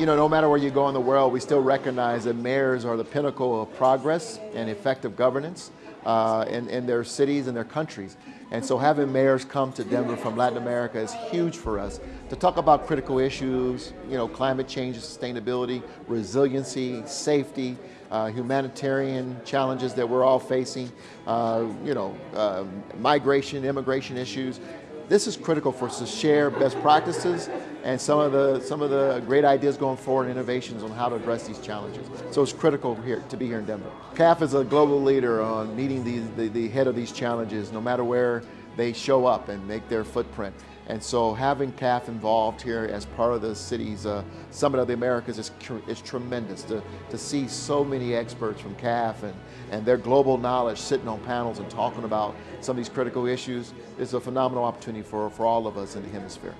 you know, no matter where you go in the world, we still recognize that mayors are the pinnacle of progress and effective governance uh, in, in their cities and their countries. And so having mayors come to Denver from Latin America is huge for us to talk about critical issues, you know, climate change, sustainability, resiliency, safety, uh, humanitarian challenges that we're all facing, uh, you know, uh, migration, immigration issues. This is critical for us to share best practices and some of the some of the great ideas going forward, and innovations on how to address these challenges. So it's critical here to be here in Denver. CAF is a global leader on meeting the, the head of these challenges, no matter where they show up and make their footprint. And so having CAF involved here as part of the city's uh, Summit of the Americas is, is tremendous to, to see so many experts from CAF and, and their global knowledge sitting on panels and talking about some of these critical issues is a phenomenal opportunity for, for all of us in the hemisphere.